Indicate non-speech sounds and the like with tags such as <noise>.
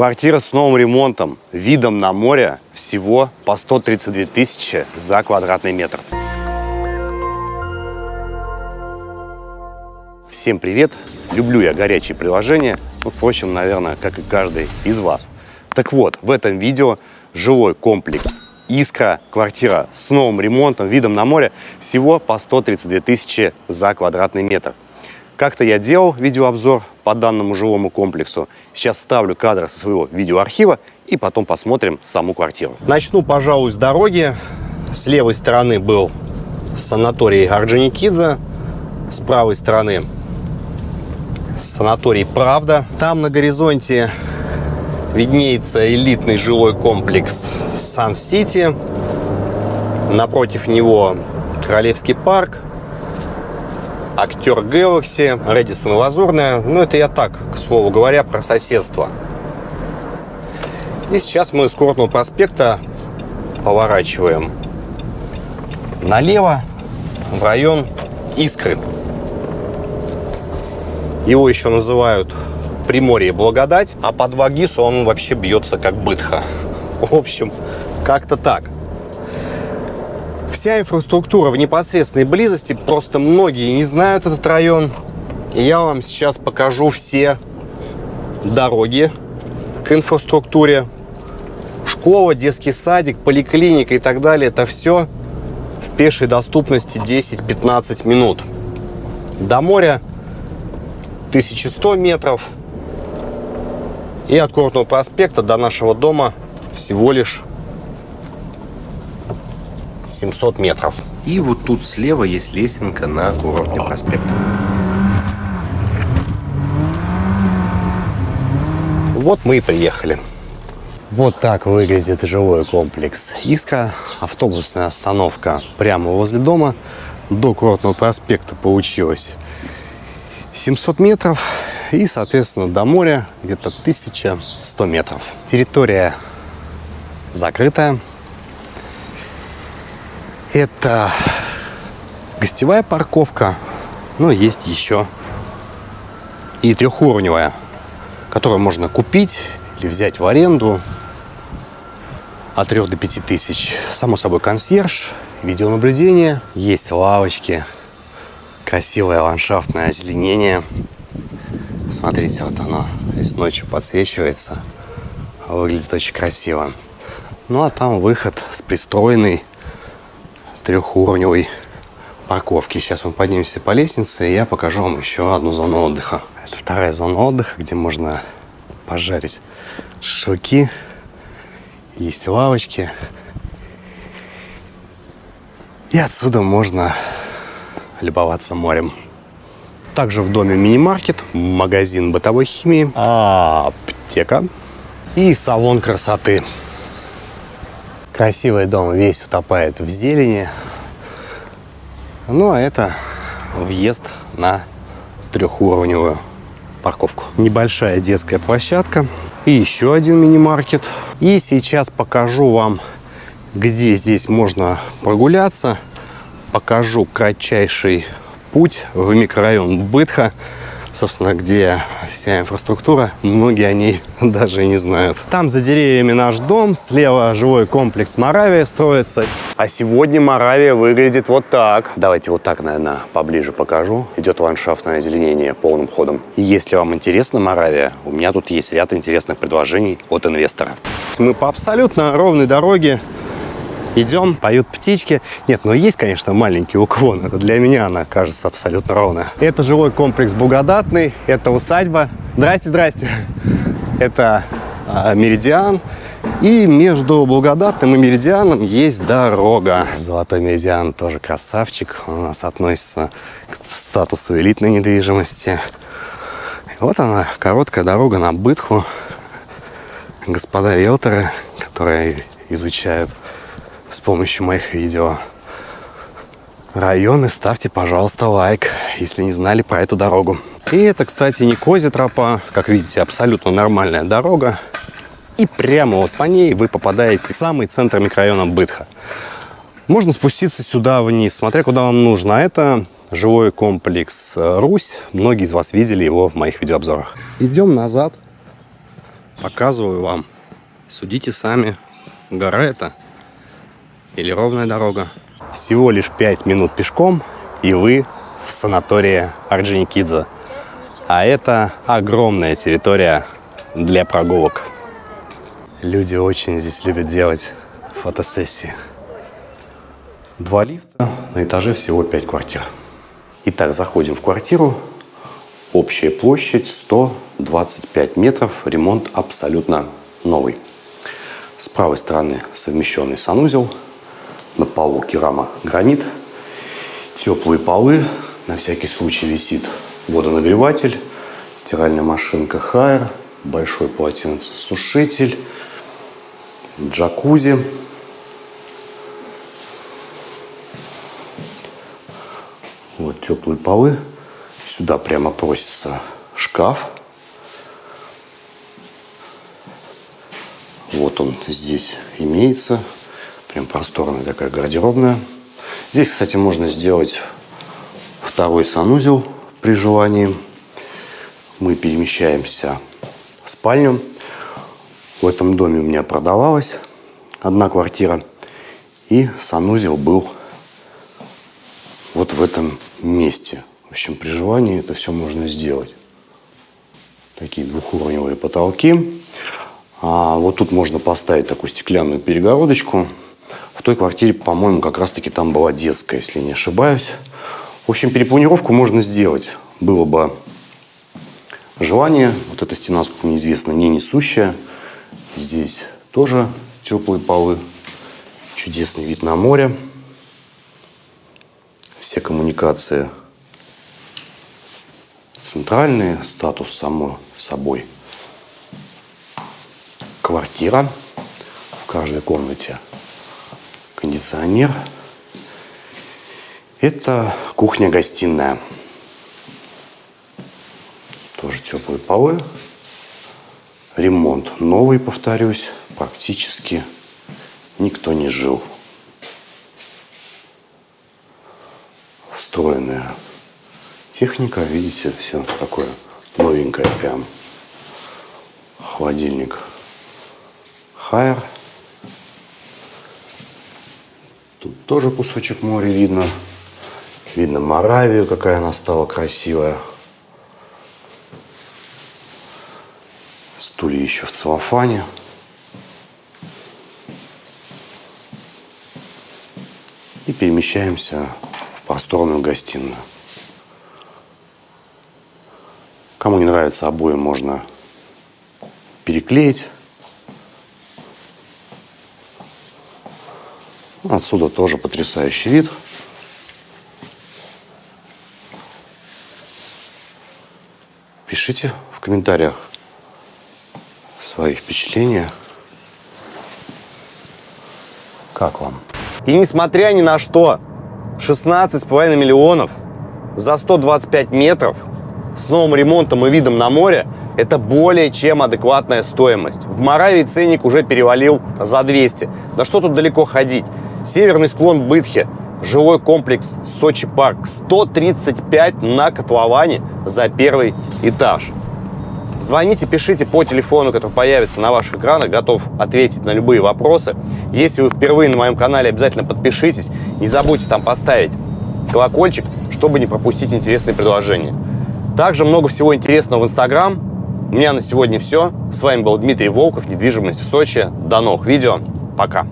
Квартира с новым ремонтом, видом на море, всего по 132 тысячи за квадратный метр. Всем привет! Люблю я горячие приложения, ну, впрочем, наверное, как и каждый из вас. Так вот, в этом видео жилой комплекс Искра, квартира с новым ремонтом, видом на море, всего по 132 тысячи за квадратный метр. Как-то я делал видеообзор по данному жилому комплексу. Сейчас ставлю кадры со своего видеоархива и потом посмотрим саму квартиру. Начну, пожалуй, с дороги. С левой стороны был санаторий Орджоникидзе, с правой стороны санаторий «Правда». Там на горизонте виднеется элитный жилой комплекс «Сан-Сити». Напротив него Королевский парк, актер Galaxy, Редисон Лазурная. Ну, это я так, к слову говоря, про соседство. И сейчас мы с Курортного проспекта поворачиваем налево в район Искры. Его еще называют Приморье Благодать, а под Вагису он вообще бьется как бытха. <laughs> В общем, как-то так. Вся инфраструктура в непосредственной близости, просто многие не знают этот район. И я вам сейчас покажу все дороги к инфраструктуре. Школа, детский садик, поликлиника и так далее. Это все в пешей доступности 10-15 минут. До моря 1100 метров. И от Курортного проспекта до нашего дома всего лишь 700 метров. И вот тут слева есть лесенка на Курортный проспект. Вот мы и приехали. Вот так выглядит жилой комплекс Иска. Автобусная остановка прямо возле дома. До Курортного проспекта получилось 700 метров. И, соответственно, до моря где-то 1100 метров. Территория закрытая. Это гостевая парковка, но есть еще и трехуровневая, которую можно купить или взять в аренду от 3 до 5 тысяч. Само собой консьерж, видеонаблюдение, есть лавочки, красивое ландшафтное озеленение. Смотрите, вот оно здесь ночью подсвечивается, выглядит очень красиво. Ну а там выход с пристроенной трехуровневой парковки. Сейчас мы поднимемся по лестнице, и я покажу вам еще одну зону отдыха. Это вторая зона отдыха, где можно пожарить шашлыки. Есть лавочки. И отсюда можно любоваться морем. Также в доме мини-маркет, магазин бытовой химии, аптека и салон красоты. Красивый дом весь утопает в зелени. Ну, а это въезд на трехуровневую парковку. Небольшая детская площадка и еще один мини-маркет. И сейчас покажу вам, где здесь можно прогуляться. Покажу кратчайший путь в микрорайон Бытха собственно, где вся инфраструктура, многие о ней <laughs> даже не знают. Там за деревьями наш дом, слева жилой комплекс Моравия строится. А сегодня Моравия выглядит вот так. Давайте вот так, наверное, поближе покажу. Идет ландшафтное озеленение полным ходом. И если вам интересна Моравия, у меня тут есть ряд интересных предложений от инвестора. Мы по абсолютно ровной дороге Идем, поют птички. Нет, но ну есть, конечно, маленький уклон. Это для меня она кажется абсолютно ровная. Это жилой комплекс Благодатный, это усадьба. Здрасте, здрасте. Это а, Меридиан. И между Благодатным и Меридианом есть дорога. Золотой Меридиан тоже красавчик. У нас относится к статусу элитной недвижимости. Вот она, короткая дорога на Бытху. Господа риэлторы, которые изучают с помощью моих видео. Районы ставьте, пожалуйста, лайк, если не знали про эту дорогу. И это, кстати, не Кози тропа. Как видите, абсолютно нормальная дорога. И прямо вот по ней вы попадаете в самый центр микрорайона Бытха. Можно спуститься сюда вниз, смотря куда вам нужно. А это жилой комплекс Русь. Многие из вас видели его в моих видеообзорах. Идем назад Показываю вам. Судите сами, гора это или ровная дорога. Всего лишь 5 минут пешком, и вы в санатории Орджоникидзе. А это огромная территория для прогулок. Люди очень здесь любят делать фотосессии. Два лифта, на этаже всего 5 квартир. Итак, заходим в квартиру. Общая площадь 125 метров, ремонт абсолютно новый. С правой стороны совмещенный санузел, на полу керама гранит, теплые полы, на всякий случай висит водонагреватель, стиральная машинка Хайер, большой полотенцесушитель, джакузи. Вот теплые полы. Сюда прямо просится шкаф. Вот он здесь имеется. Прям просторная такая гардеробная. Здесь, кстати, можно сделать второй санузел при желании. Мы перемещаемся в спальню. В этом доме у меня продавалась одна квартира. И санузел был вот в этом месте. В общем, при желании это все можно сделать. Такие двухуровневые потолки. А вот тут можно поставить такую стеклянную перегородочку. В той квартире, по-моему, как раз-таки там была детская, если не ошибаюсь. В общем, перепланировку можно сделать. Было бы желание. Вот эта стена, сколько мне известно, не несущая. Здесь тоже теплые полы. Чудесный вид на море. Все коммуникации центральные. Статус само собой. Квартира. В каждой комнате кондиционер. Это кухня-гостиная. Тоже теплые полы. Ремонт новый, повторюсь. Практически никто не жил. Встроенная техника. Видите, все такое новенькое прям. Холодильник Хайер. Тут тоже кусочек моря видно. Видно Моравию, какая она стала красивая. Стулья еще в целлофане. И перемещаемся в просторную гостиную. Кому не нравится обои, можно переклеить. Отсюда тоже потрясающий вид. Пишите в комментариях свои впечатления. Как вам? И несмотря ни на что, 16,5 миллионов за 125 метров с новым ремонтом и видом на море – это более чем адекватная стоимость. В Моравии ценник уже перевалил за 200. Да что тут далеко ходить? Северный склон Бытхи, жилой комплекс Сочи Парк, 135 на котловане за первый этаж. Звоните, пишите по телефону, который появится на ваших экранах. Готов ответить на любые вопросы. Если вы впервые на моем канале, обязательно подпишитесь. Не забудьте там поставить колокольчик, чтобы не пропустить интересные предложения. Также много всего интересного в Инстаграм. У меня на сегодня все. С вами был Дмитрий Волков, недвижимость в Сочи. До новых видео. Пока.